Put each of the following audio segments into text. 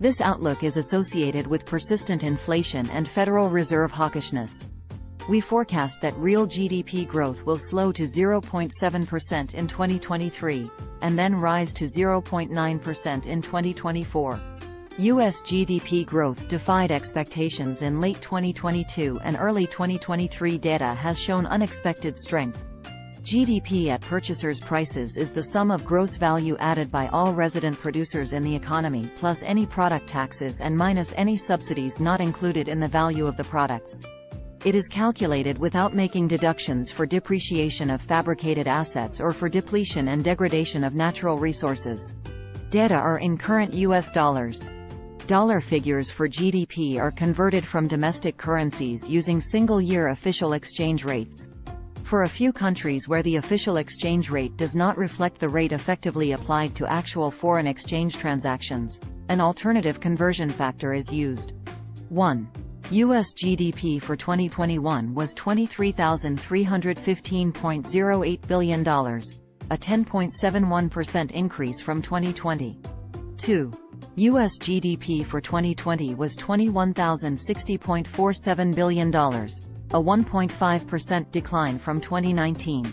This outlook is associated with persistent inflation and Federal Reserve hawkishness. We forecast that real GDP growth will slow to 0.7% in 2023, and then rise to 0.9% in 2024. U.S. GDP growth defied expectations in late 2022 and early 2023 data has shown unexpected strength. GDP at purchasers' prices is the sum of gross value added by all resident producers in the economy plus any product taxes and minus any subsidies not included in the value of the products. It is calculated without making deductions for depreciation of fabricated assets or for depletion and degradation of natural resources. Data are in current U.S. dollars. Dollar figures for GDP are converted from domestic currencies using single-year official exchange rates. For a few countries where the official exchange rate does not reflect the rate effectively applied to actual foreign exchange transactions, an alternative conversion factor is used. 1. U.S. GDP for 2021 was $23,315.08 billion, a 10.71% increase from 2020. 2. U.S. GDP for 2020 was $21,060.47 billion, a 1.5% decline from 2019.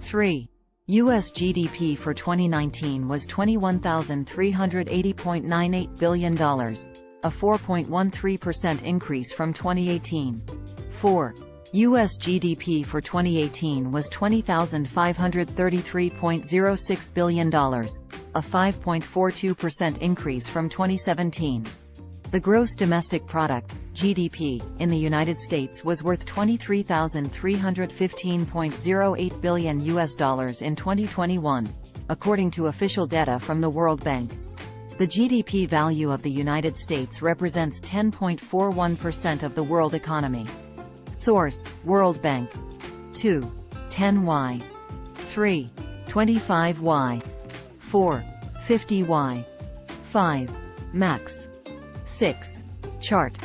3. U.S. GDP for 2019 was $21,380.98 billion, a 4.13% increase from 2018. 4. U.S. GDP for 2018 was $20,533.06 billion, a 5.42% increase from 2017. The gross domestic product, GDP, in the United States was worth 23,315.08 billion US dollars in 2021, according to official data from the World Bank. The GDP value of the United States represents 10.41% of the world economy. Source: World Bank. 2. 10y. 3. 25y. 4. 50y. 5. Max. 6. Chart.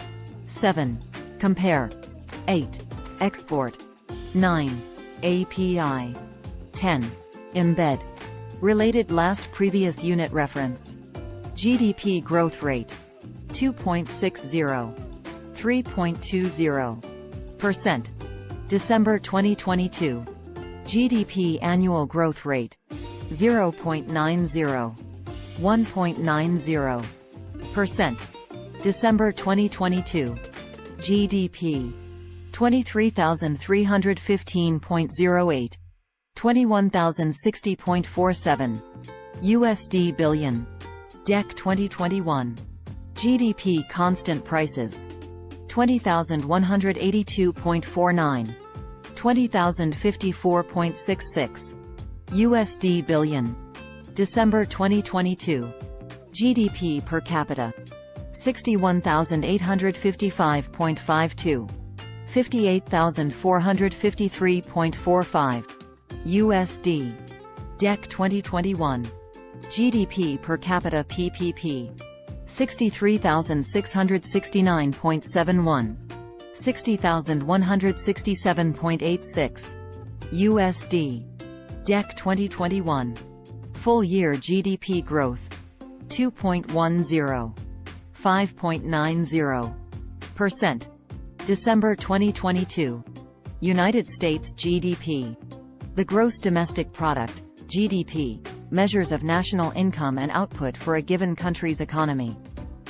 7. Compare. 8. Export. 9. API. 10. Embed. Related last previous unit reference. GDP growth rate. 2.60. 3.20. Percent. December 2022. GDP annual growth rate. 0.90. 1.90. December 2022. GDP. 23,315.08. 21,060.47. USD billion. DEC 2021. GDP constant prices. 20,182.49. 20,054.66. USD billion. December 2022. GDP per capita. 61,855.52. 58,453.45. USD. DEC 2021. GDP per capita PPP. 63,669.71. 60,167.86. USD. DEC 2021. Full year GDP growth. 2.10. 5.90%. December 2022. United States GDP. The gross domestic product, GDP, measures of national income and output for a given country's economy.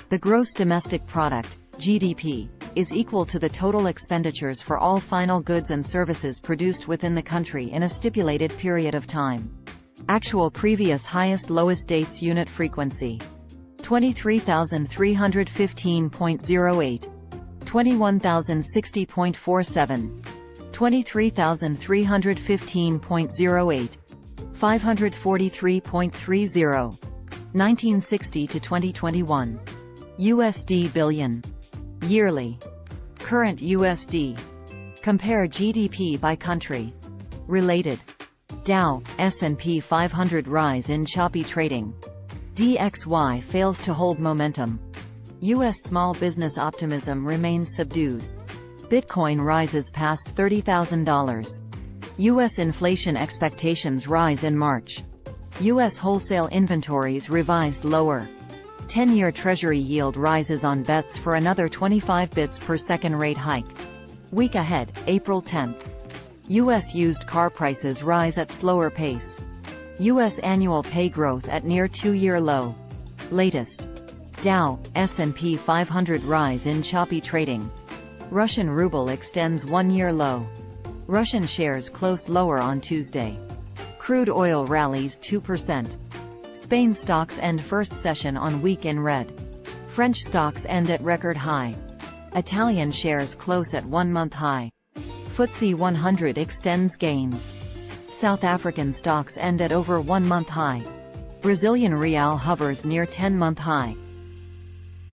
The gross domestic product, GDP, is equal to the total expenditures for all final goods and services produced within the country in a stipulated period of time. Actual previous highest lowest dates unit frequency 23,315.08 21,060.47 23,315.08 543.30 1960 to 2021 USD billion. Yearly. Current USD compare GDP by country. Related. Dow S&P 500 rise in choppy trading DXY fails to hold momentum. U.S. small business optimism remains subdued. Bitcoin rises past $30,000. U.S. inflation expectations rise in March. U.S. wholesale inventories revised lower. 10-year Treasury yield rises on bets for another 25 bits per second rate hike. Week ahead, April 10. U.S. used car prices rise at slower pace. U.S. annual pay growth at near two-year low. Latest. Dow, S&P 500 rise in choppy trading. Russian ruble extends one-year low. Russian shares close lower on Tuesday. Crude oil rallies 2%. Spain stocks end first session on week in red. French stocks end at record high. Italian shares close at one-month high. FTSE 100 extends gains. South African stocks end at over one-month high. Brazilian real hovers near 10-month high.